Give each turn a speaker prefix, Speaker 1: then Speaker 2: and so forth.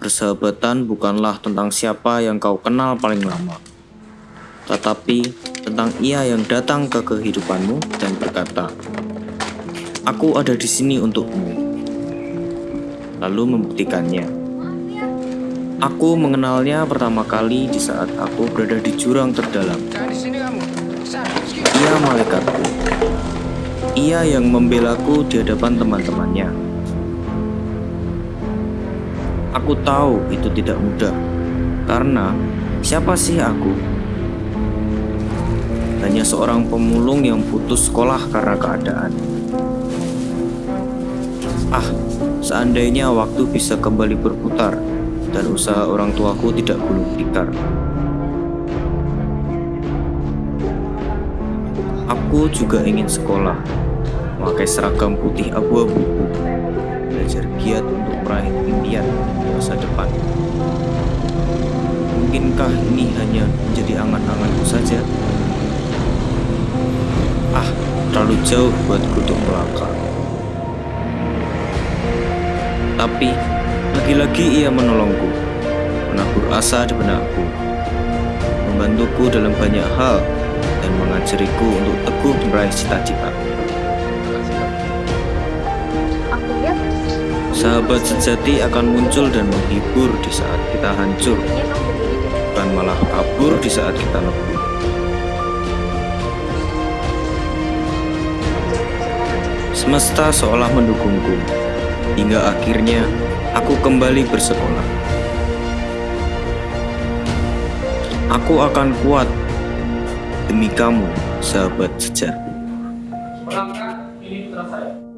Speaker 1: Persahabatan bukanlah tentang siapa yang kau kenal paling lama, tetapi tentang ia yang datang ke kehidupanmu dan berkata, "Aku ada di sini untukmu." Lalu membuktikannya. Aku mengenalnya pertama kali di saat aku berada di jurang terdalam. Ia malaikatku. Ia yang membelaku di hadapan teman-temannya. Aku tahu itu tidak mudah, karena siapa sih aku? Hanya seorang pemulung yang putus sekolah karena keadaan. Ah, seandainya waktu bisa kembali berputar dan usaha orang tuaku tidak gulung tikar. Aku juga ingin sekolah, memakai seragam putih abu-abu, belajar giat untuk meraih impian masa depan. Mungkinkah ini hanya menjadi angan-anganku saja? Ah, terlalu jauh buatku untuk melangkah. Tapi, lagi-lagi ia menolongku, menabur asa di benakku, membantuku dalam banyak hal, dan mengajariku untuk teguh meraih cita-cita. Sahabat sejati akan muncul dan menghibur di saat kita hancur, bukan malah kabur di saat kita lebur. Semesta seolah mendukungku, hingga akhirnya aku kembali bersekolah. Aku akan kuat demi kamu, sahabat sejati.
Speaker 2: Perangkat ini saya.